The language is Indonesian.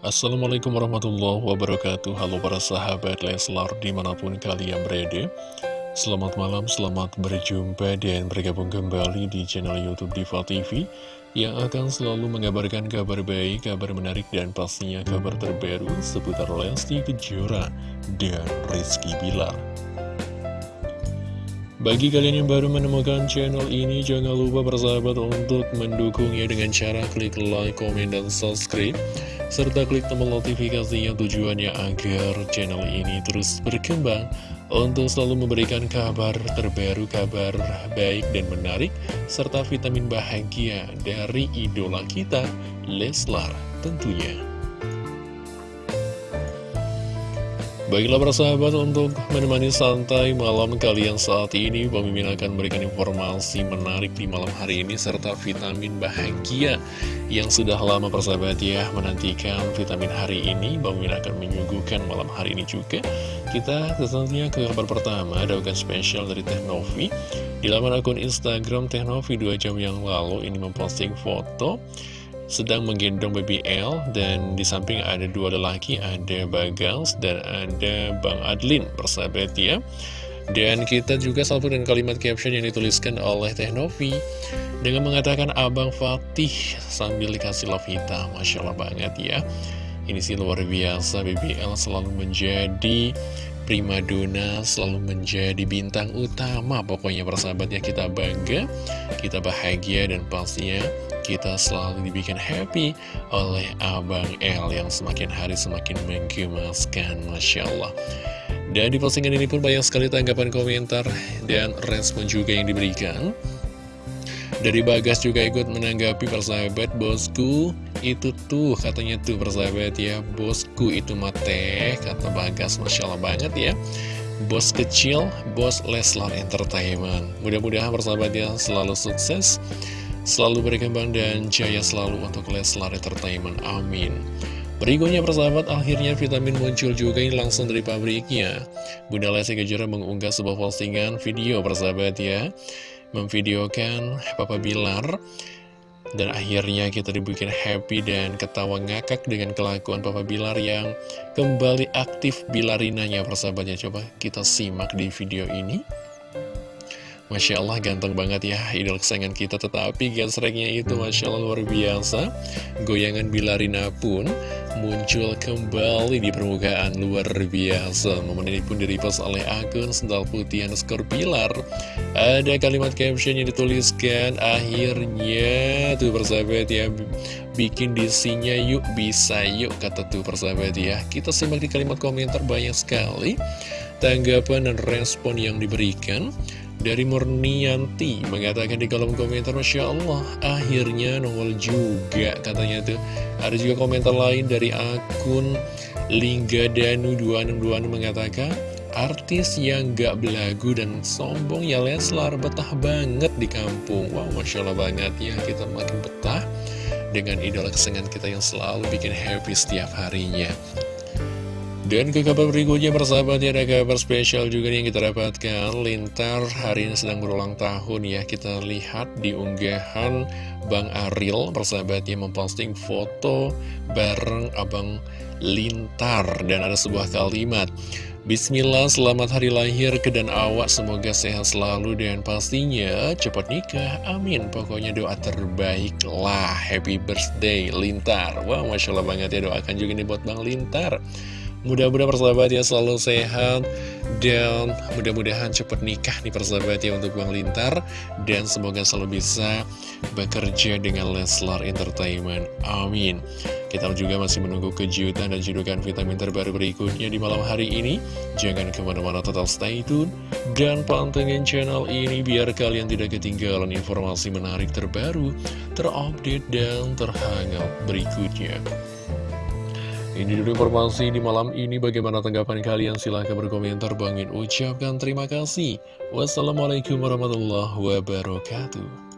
Assalamualaikum warahmatullahi wabarakatuh. Halo para sahabat Leslar di mana pun kalian berada. Selamat malam, selamat berjumpa dan bergabung kembali di channel Youtube Diva TV Yang akan selalu mengabarkan kabar baik, kabar menarik dan pastinya kabar terbaru seputar Lesti Kejora dan Rizky Bilar bagi kalian yang baru menemukan channel ini, jangan lupa bersahabat untuk mendukungnya dengan cara klik like, komen, dan subscribe serta klik tombol notifikasi yang tujuannya agar channel ini terus berkembang untuk selalu memberikan kabar terbaru, kabar baik dan menarik, serta vitamin bahagia dari idola kita, Leslar tentunya. Baiklah para sahabat untuk menemani santai malam kalian saat ini Mimin akan memberikan informasi menarik di malam hari ini Serta vitamin bahagia yang sudah lama persahabat ya menantikan vitamin hari ini. Mimin akan menyuguhkan malam hari ini juga. Kita tentunya ke kabar pertama ada bukan spesial dari Teknovi Di laman akun Instagram Teknovi 2 jam yang lalu ini memposting foto sedang menggendong BBL dan di samping ada dua lelaki, ada Bagals dan ada Bang Adlin, persahabat ya. Dan kita juga salvo dengan kalimat caption yang dituliskan oleh Teh Novi dengan mengatakan Abang Fatih sambil dikasih love hitam. Masya Allah banget ya. Ini sih luar biasa, BBL selalu menjadi primadona, selalu menjadi bintang utama. Pokoknya persahabatnya kita bangga, kita bahagia dan pastinya kita selalu dibikin happy oleh Abang L yang semakin hari semakin menggemaskan, Masya Allah. Dan di postingan ini pun banyak sekali tanggapan komentar dan respon juga yang diberikan. Dari Bagas juga ikut menanggapi persahabat bosku itu tuh katanya tuh persahabat ya bosku itu mate kata Bagas Masya Allah banget ya bos kecil bos Leslar Entertainment mudah-mudahan persahabat ya selalu sukses selalu berkembang dan jaya selalu untuk Leslar Entertainment. Amin. Berikutnya persahabat, akhirnya vitamin muncul juga ini langsung dari pabriknya. Bunda Lesti Kejora mengunggah sebuah postingan video persahabat ya. Memvideokan Papa Bilar. Dan akhirnya kita dibikin happy dan ketawa ngakak dengan kelakuan Papa Bilar yang kembali aktif bilarinanya persahabatnya. Coba kita simak di video ini. Masya Allah ganteng banget ya idol kesayangan kita. Tetapi gesreknya itu Masya Allah luar biasa. Goyangan Bilarina pun muncul kembali di permukaan luar biasa. Momen ini pun direpost oleh akun Sendal Putih underscore Pilar. Ada kalimat caption yang dituliskan Akhirnya tuh persahabat ya Bikin disinya yuk bisa yuk kata tuh persahabat ya. Kita simak di kalimat komentar banyak sekali Tanggapan dan respon yang diberikan dari Murnianti mengatakan di kolom komentar Masya Allah akhirnya nongol juga katanya tuh. Ada juga komentar lain dari akun Lingga Danu 2626 mengatakan Artis yang gak belagu dan sombong ya Leslar betah banget di kampung. Wow Masya Allah banget ya kita makin betah dengan idola kesenangan kita yang selalu bikin happy setiap harinya dan ke kabar berikutnya persahabat ya ada kabar spesial juga yang kita dapatkan. Lintar hari ini sedang berulang tahun ya. Kita lihat di unggahan Bang Aril persahabat yang memposting foto bareng Abang Lintar. Dan ada sebuah kalimat Bismillah selamat hari lahir ke dan awak. Semoga sehat selalu dan pastinya cepat nikah. Amin. Pokoknya doa terbaik lah. Happy birthday Lintar. Wah wow, Masya Allah banget ya. Doakan juga nih buat Bang Lintar Mudah-mudahan persahabat ya selalu sehat dan mudah-mudahan cepat nikah nih persahabat ya untuk Bang Lintar dan semoga selalu bisa bekerja dengan Leslar Entertainment. Amin. Kita juga masih menunggu kejutan dan judukan vitamin terbaru berikutnya di malam hari ini. Jangan ke mana-mana total stay tune dan pantengin channel ini biar kalian tidak ketinggalan informasi menarik terbaru, terupdate dan terhangat berikutnya. Ini dulu informasi di malam ini. Bagaimana tanggapan kalian? Silahkan berkomentar. Bangin ucapkan terima kasih. Wassalamualaikum warahmatullahi wabarakatuh.